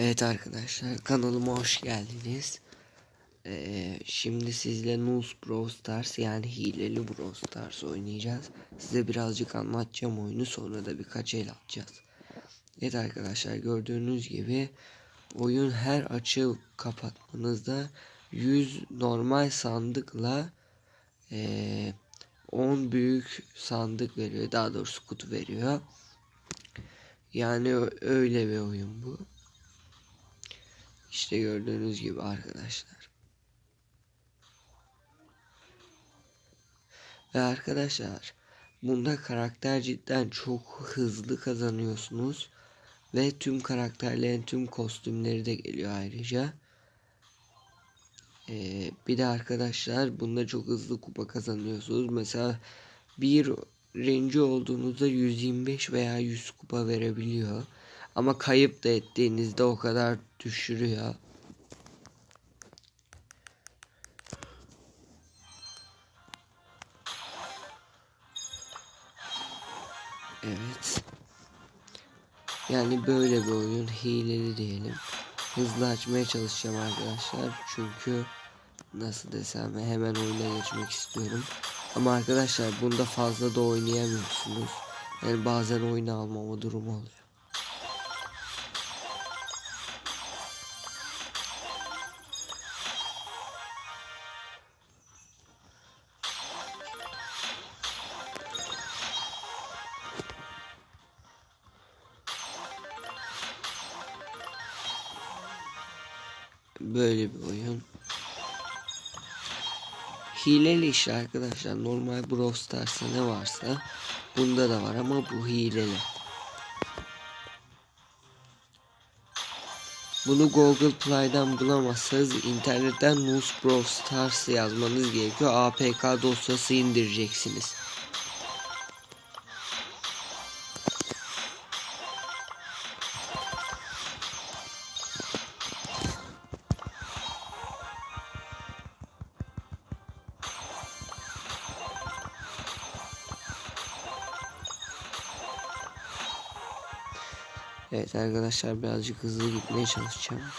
Evet arkadaşlar kanalıma hoş geldiniz. Ee, şimdi sizle Nus Brawl Stars yani hileli Brawl Stars oynayacağız. Size birazcık anlatacağım oyunu sonra da birkaç el atacağız. Evet arkadaşlar gördüğünüz gibi oyun her açı kapatmanızda 100 normal sandıkla ee, 10 büyük sandık veriyor. Daha doğrusu kutu veriyor. Yani öyle bir oyun bu. İşte gördüğünüz gibi arkadaşlar. Ve arkadaşlar bunda karakter cidden çok hızlı kazanıyorsunuz. Ve tüm karakterlerin tüm kostümleri de geliyor ayrıca. Ee, bir de arkadaşlar bunda çok hızlı kupa kazanıyorsunuz. Mesela bir renci olduğunuzda 125 veya 100 kupa verebiliyor. Ama kayıp da ettiğinizde o kadar düşürüyor. Evet. Yani böyle bir oyun hileli diyelim. Hızlı açmaya çalışacağım arkadaşlar. Çünkü nasıl desem hemen oyuna geçmek istiyorum. Ama arkadaşlar bunda fazla da oynayamıyorsunuz. Yani bazen oyunu almama durumu oluyor. Böyle bir oyun. Hileli işte arkadaşlar. Normal Brawl Stars'ta ne varsa bunda da var ama bu hileli. Bunu Google Play'den bulamazsanız internetten Moose Brawl Stars yazmanız gerekiyor. APK dosyası indireceksiniz. Evet arkadaşlar birazcık hızlı gitmeye çalışacağım.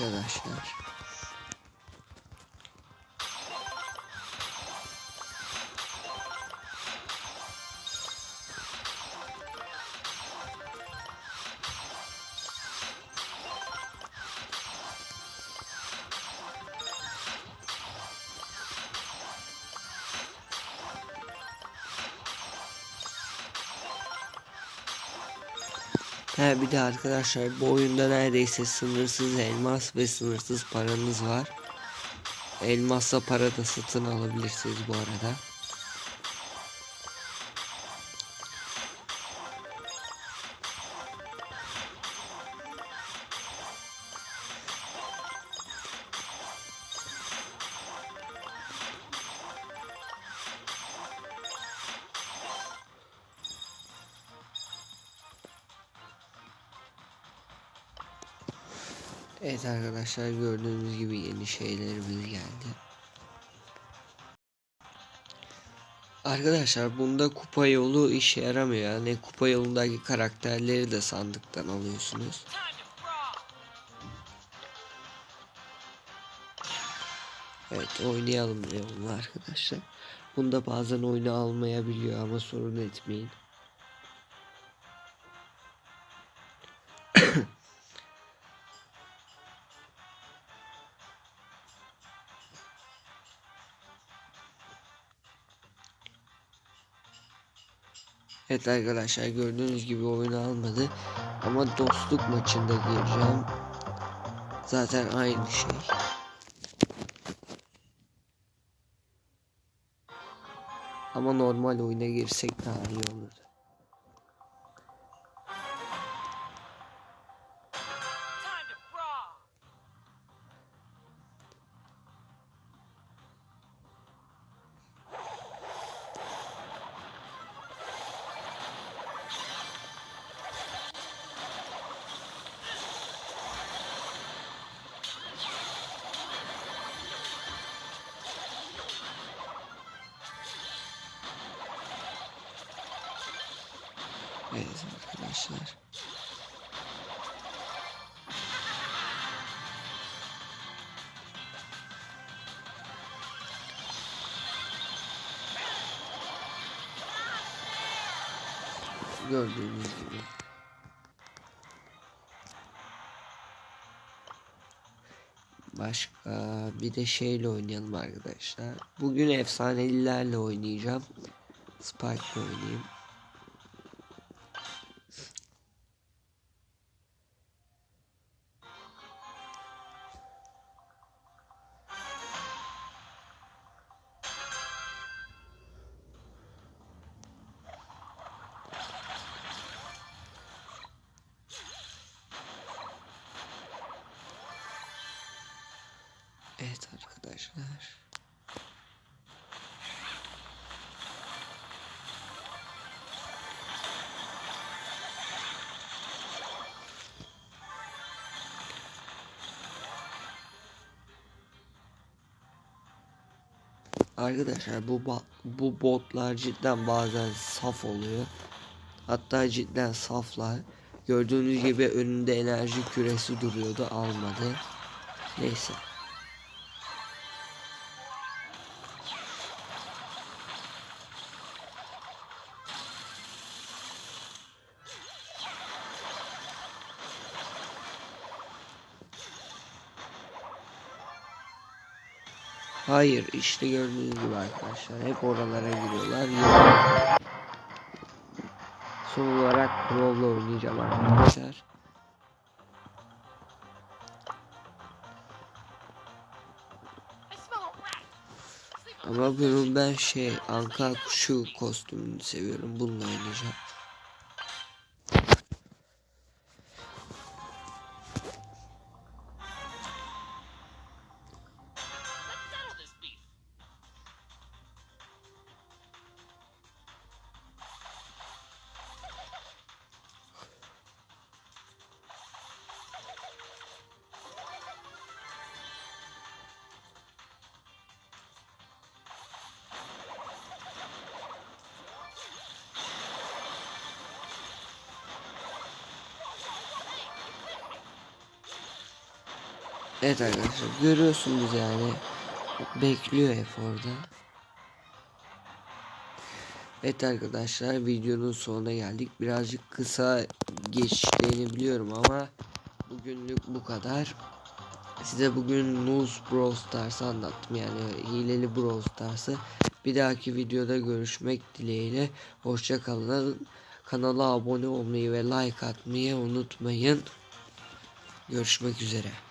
Arkadaşlar. He bir de arkadaşlar bu oyunda neredeyse sınırsız elmas ve sınırsız paranız var. Elmasla para da satın alabilirsiniz bu arada. Evet arkadaşlar gördüğünüz gibi yeni şeylerimiz geldi. Arkadaşlar bunda kupa yolu işe yaramıyor. Yani kupa yolundaki karakterleri de sandıktan alıyorsunuz. Evet oynayalım diyorum arkadaşlar. Bunda bazen oyunu almayabiliyor ama sorun etmeyin. Evet arkadaşlar gördüğünüz gibi oyunu almadı. Ama dostluk maçında gireceğim. Zaten aynı şey. Ama normal oyuna girsek daha iyi olur. Evet arkadaşlar. Gördüğünüz gibi. Başka bir de şeyle oynayalım arkadaşlar. Bugün efsanelilerle oynayacağım. Spike'la oynayayım. Evet arkadaşlar. Arkadaşlar bu bu botlar cidden bazen saf oluyor. Hatta cidden saflar. Gördüğünüz gibi önünde enerji küresi duruyordu almadı. Neyse. Hayır işte gördüğünüz gibi arkadaşlar hep oralara giriyorlar. Son olarak Crow'la oynayacağım arkadaşlar. Ama bunun ben şey anka kuşu kostümünü seviyorum. Bununla oynayacağım. Evet arkadaşlar görüyorsunuz yani. Bekliyor hep orada. Evet arkadaşlar videonun sonuna geldik. Birazcık kısa geçtiğini biliyorum ama bugünlük bu kadar. Size bugün News Brawl Stars'ı anlattım yani hileli Brawl Stars'ı. Bir dahaki videoda görüşmek dileğiyle. Hoşça kalın. Kanala abone olmayı ve like atmayı unutmayın. Görüşmek üzere.